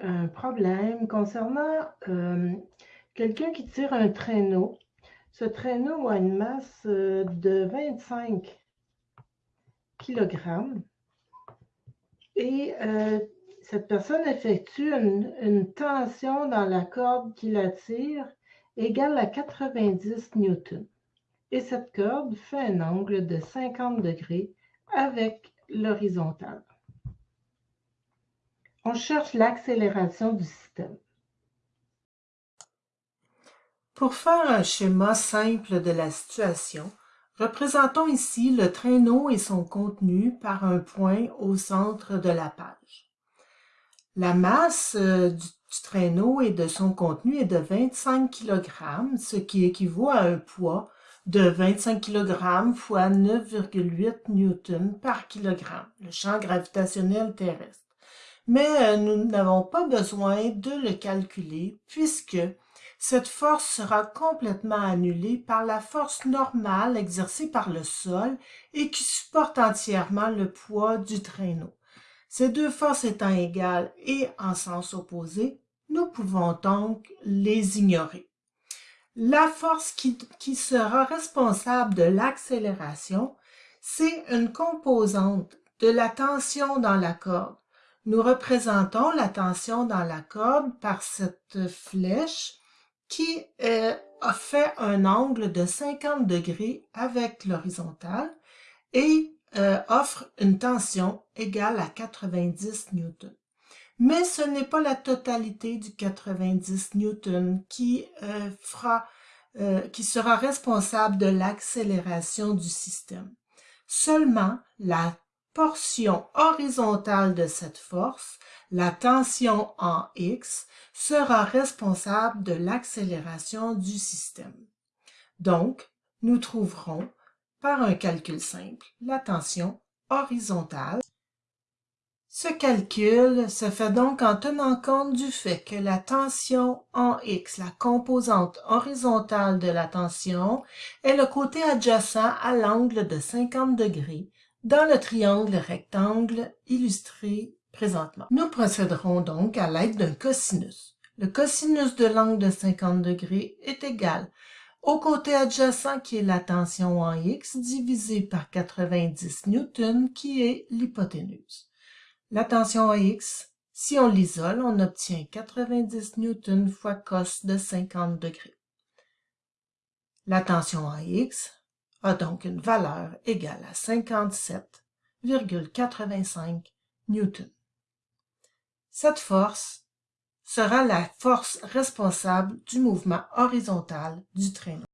un problème concernant euh, quelqu'un qui tire un traîneau. Ce traîneau a une masse euh, de 25 kg et euh, cette personne effectue une, une, tension dans la corde qui la tire égale à 90 newtons. Et cette corde fait un angle de 50 degrés avec l'horizontale. On cherche l'accélération du système. Pour faire un schéma simple de la situation, représentons ici le traîneau et son contenu par un point au centre de la page. La masse euh, du, traîneau et de son contenu est de 25 kg, ce qui équivaut à un poids de 25 kg fois 9,8 N par kg, le champ gravitationnel terrestre mais euh, nous n'avons pas besoin de le calculer puisque cette force sera complètement annulée par la force normale exercée par le sol et qui supporte entièrement le poids du traîneau. Ces deux forces étant égales et en sens opposé, nous pouvons donc les ignorer. La force qui, qui sera responsable de l'accélération, c'est une composante de la tension dans la corde nous représentons la tension dans la corde par cette flèche qui euh, fait un angle de 50 degrés avec l'horizontale et euh, offre une tension égale à 90 newtons. Mais ce n'est pas la totalité du 90 newtons qui, euh, fera, qui sera responsable de l'accélération du système. Seulement la portion horizontale de cette force, la tension en X, sera responsable de l'accélération du système. Donc, nous trouverons, par un calcul simple, la tension horizontale. Ce calcul se fait donc en tenant compte du fait que la tension en X, la composante horizontale de la tension, est le côté adjacent à l'angle de 50 degrés dans le triangle rectangle illustré présentement. Nous procéderons donc à l'aide d'un cosinus. Le cosinus de l'angle de 50 degrés est égal au côté adjacent qui est la tension en x divisé par 90 newtons qui est l'hypoténuse. La tension en x, si on l'isole, on obtient 90 newtons fois cos de 50 degrés. La tension en x, a donc une valeur égale à 57,85 newtons. Cette force sera la force responsable du mouvement horizontal du traîneau.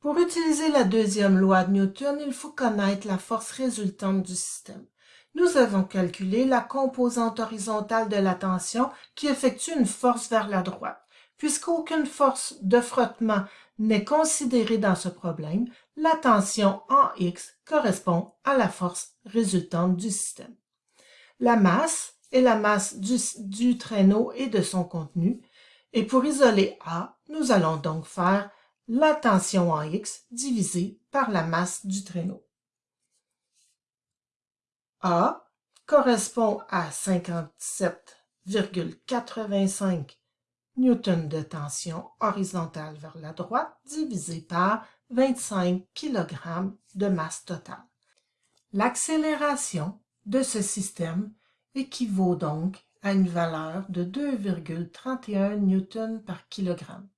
Pour utiliser la deuxième loi de Newton, il faut connaître la force résultante du système. Nous avons calculé la composante horizontale de la tension qui effectue une force vers la droite. Puisqu'aucune force de frottement n'est considérée dans ce problème, la tension en X correspond à la force résultante du système. La masse est la masse du, du traîneau et de son contenu, et pour isoler A, nous allons donc faire la tension en X divisée par la masse du traîneau. A correspond à 57,85 newton de tension horizontale vers la droite divisé par 25 kg de masse totale. L'accélération de ce système équivaut donc à une valeur de 2,31 newtons par kilogramme.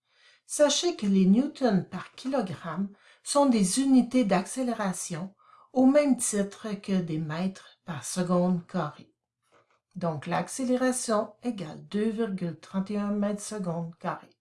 Sachez que les newtons par kilogramme sont des unités d'accélération au même titre que des mètres par seconde carrée. Donc l'accélération égale 2,31 mètres secondes carrés.